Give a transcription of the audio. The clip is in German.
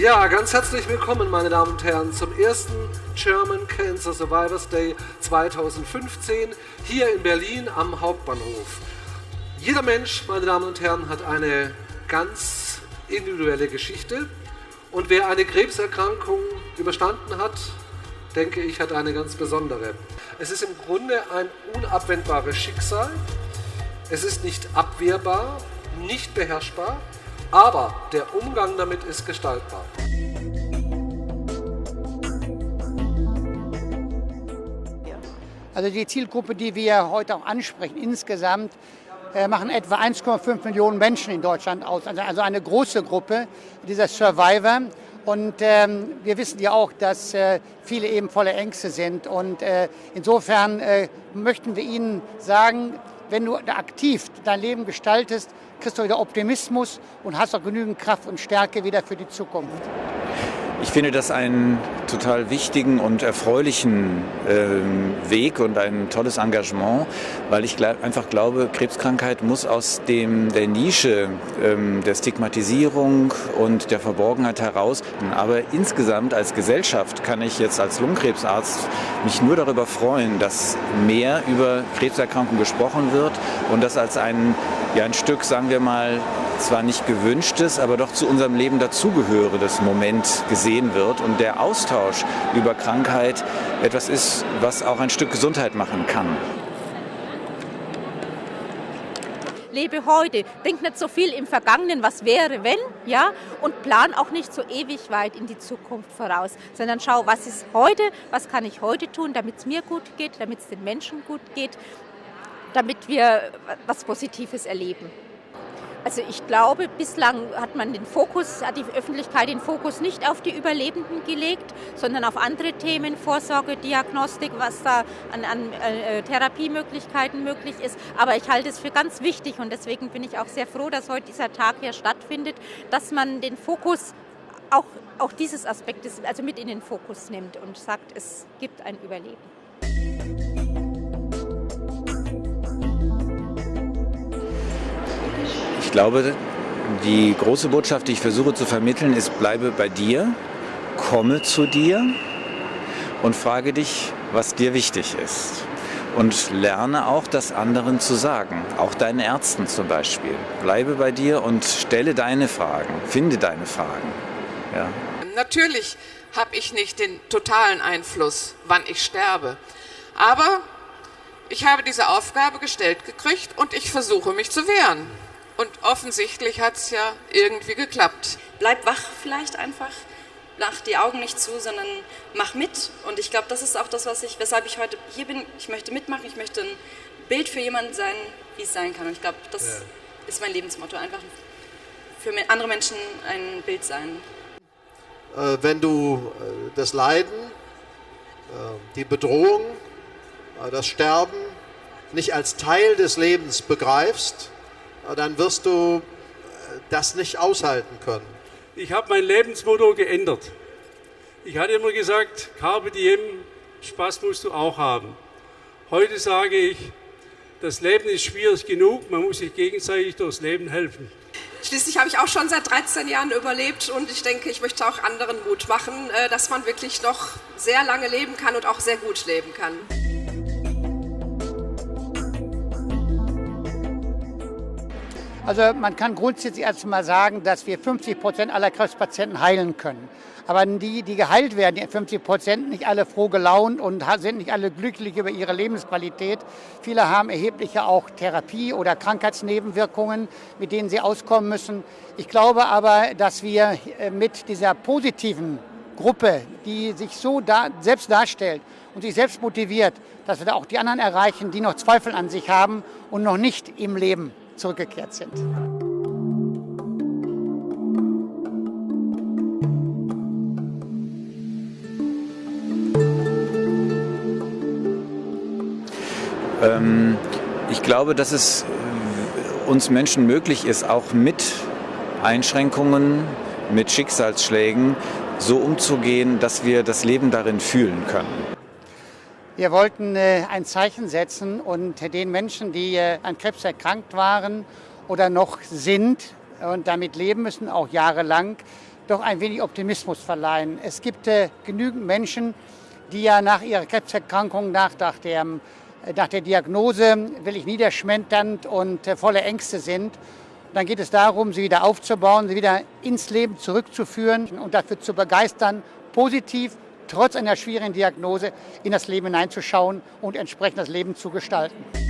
Ja, ganz herzlich willkommen, meine Damen und Herren, zum ersten German Cancer Survivors Day 2015 hier in Berlin am Hauptbahnhof. Jeder Mensch, meine Damen und Herren, hat eine ganz individuelle Geschichte und wer eine Krebserkrankung überstanden hat, denke ich, hat eine ganz besondere. Es ist im Grunde ein unabwendbares Schicksal. Es ist nicht abwehrbar, nicht beherrschbar, aber der Umgang damit ist gestaltbar. Also die Zielgruppe, die wir heute auch ansprechen, insgesamt äh, machen etwa 1,5 Millionen Menschen in Deutschland aus. Also, also eine große Gruppe dieser Survivor. Und ähm, wir wissen ja auch, dass äh, viele eben voller Ängste sind. Und äh, insofern äh, möchten wir Ihnen sagen, wenn du aktiv dein Leben gestaltest, kriegst du wieder Optimismus und hast auch genügend Kraft und Stärke wieder für die Zukunft. Ich finde das einen total wichtigen und erfreulichen äh, Weg und ein tolles Engagement, weil ich glaub, einfach glaube, Krebskrankheit muss aus dem, der Nische ähm, der Stigmatisierung und der Verborgenheit heraus. Aber insgesamt als Gesellschaft kann ich jetzt als Lungenkrebsarzt mich nur darüber freuen, dass mehr über Krebserkrankungen gesprochen wird und das als ein, ja, ein Stück, sagen wir mal, zwar nicht gewünschtes, aber doch zu unserem Leben dazugehörendes Moment gesehen wird und der Austausch über Krankheit etwas ist, was auch ein Stück Gesundheit machen kann. lebe heute, denk nicht so viel im Vergangenen, was wäre, wenn, ja, und plan auch nicht so ewig weit in die Zukunft voraus, sondern schau, was ist heute, was kann ich heute tun, damit es mir gut geht, damit es den Menschen gut geht, damit wir was Positives erleben. Also ich glaube, bislang hat man den Fokus, hat die Öffentlichkeit den Fokus nicht auf die Überlebenden gelegt, sondern auf andere Themen, Vorsorge, Diagnostik, was da an, an äh, Therapiemöglichkeiten möglich ist. Aber ich halte es für ganz wichtig und deswegen bin ich auch sehr froh, dass heute dieser Tag hier stattfindet, dass man den Fokus auch, auch dieses Aspektes also mit in den Fokus nimmt und sagt, es gibt ein Überleben. Ich glaube, die große Botschaft, die ich versuche zu vermitteln, ist, bleibe bei dir, komme zu dir und frage dich, was dir wichtig ist. Und lerne auch, das anderen zu sagen, auch deinen Ärzten zum Beispiel. Bleibe bei dir und stelle deine Fragen, finde deine Fragen. Ja. Natürlich habe ich nicht den totalen Einfluss, wann ich sterbe. Aber ich habe diese Aufgabe gestellt gekriegt und ich versuche mich zu wehren. Und offensichtlich hat es ja irgendwie geklappt. Bleib wach vielleicht einfach. Mach die Augen nicht zu, sondern mach mit. Und ich glaube, das ist auch das, was ich, weshalb ich heute hier bin. Ich möchte mitmachen. Ich möchte ein Bild für jemanden sein, wie es sein kann. Und ich glaube, das ja. ist mein Lebensmotto. Einfach für andere Menschen ein Bild sein. Äh, wenn du äh, das Leiden, äh, die Bedrohung, das Sterben nicht als Teil des Lebens begreifst, dann wirst du äh, das nicht aushalten können. Ich habe mein Lebensmotto geändert. Ich hatte immer gesagt, Carpe diem, Spaß musst du auch haben. Heute sage ich, das Leben ist schwierig genug, man muss sich gegenseitig durchs Leben helfen. Schließlich habe ich auch schon seit 13 Jahren überlebt und ich denke, ich möchte auch anderen Mut machen, äh, dass man wirklich noch sehr lange leben kann und auch sehr gut leben kann. Also man kann grundsätzlich erstmal sagen, dass wir 50 Prozent aller Krebspatienten heilen können. Aber die, die geheilt werden, die 50 Prozent, nicht alle froh gelaunt und sind nicht alle glücklich über ihre Lebensqualität. Viele haben erhebliche auch Therapie- oder Krankheitsnebenwirkungen, mit denen sie auskommen müssen. Ich glaube aber, dass wir äh, mit dieser positiven Gruppe, die sich so da, selbst darstellt und sich selbst motiviert, dass wir da auch die anderen erreichen, die noch Zweifel an sich haben und noch nicht im Leben zurückgekehrt sind. Ähm, ich glaube, dass es uns Menschen möglich ist, auch mit Einschränkungen, mit Schicksalsschlägen so umzugehen, dass wir das Leben darin fühlen können. Wir wollten äh, ein Zeichen setzen und den Menschen, die äh, an Krebs erkrankt waren oder noch sind und damit leben müssen, auch jahrelang, doch ein wenig Optimismus verleihen. Es gibt äh, genügend Menschen, die ja nach ihrer Krebserkrankung, nach, nach, der, äh, nach der Diagnose wirklich niederschmetternd und äh, voller Ängste sind. Dann geht es darum, sie wieder aufzubauen, sie wieder ins Leben zurückzuführen und dafür zu begeistern, positiv, trotz einer schwierigen Diagnose, in das Leben hineinzuschauen und entsprechend das Leben zu gestalten.